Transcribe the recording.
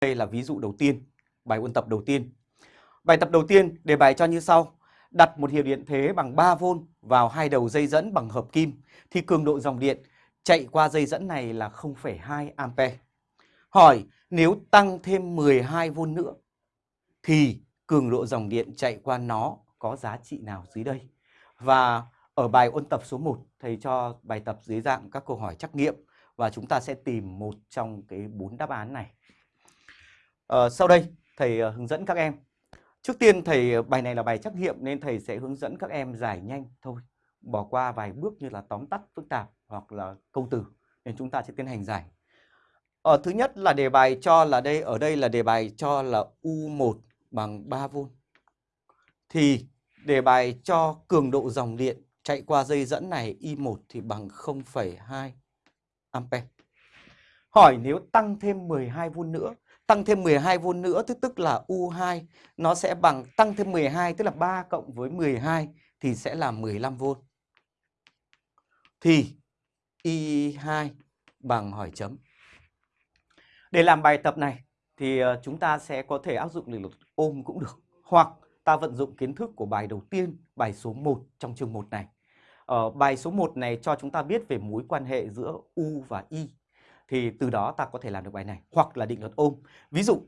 Đây là ví dụ đầu tiên, bài ôn tập đầu tiên. Bài tập đầu tiên đề bài cho như sau. Đặt một hiệu điện thế bằng 3V vào hai đầu dây dẫn bằng hợp kim thì cường độ dòng điện chạy qua dây dẫn này là 0,2 A. Hỏi nếu tăng thêm 12V nữa thì cường độ dòng điện chạy qua nó có giá trị nào dưới đây? Và ở bài ôn tập số 1 thầy cho bài tập dưới dạng các câu hỏi trắc nghiệm và chúng ta sẽ tìm một trong cái bốn đáp án này. À, sau đây thầy ờ, hướng dẫn các em. Trước tiên thầy ờ, bài này là bài trắc nghiệm nên thầy sẽ hướng dẫn các em giải nhanh thôi. Bỏ qua vài bước như là tóm tắt phức tạp hoặc là câu từ nên chúng ta sẽ tiến hành giải. Ở thứ nhất là đề bài cho là đây ở đây là đề bài cho là U1 bằng 3V. Thì đề bài cho cường độ dòng điện chạy qua dây dẫn này I1 thì bằng 0,2 ampe. Hỏi nếu tăng thêm 12V nữa, tăng thêm 12V nữa tức tức là U2 nó sẽ bằng tăng thêm 12 tức là 3 cộng với 12 thì sẽ là 15V. Thì I2 bằng hỏi chấm. Để làm bài tập này thì ờ, chúng ta sẽ có thể áp dụng lý luật ôm cũng được hoặc ta vận dụng kiến thức của bài đầu tiên, bài số 1 trong chương 1 này. Ở bài số 1 này cho chúng ta biết về mối quan hệ giữa U và Y. Thì từ đó ta có thể làm được bài này. Hoặc là định luật ôm. Ví dụ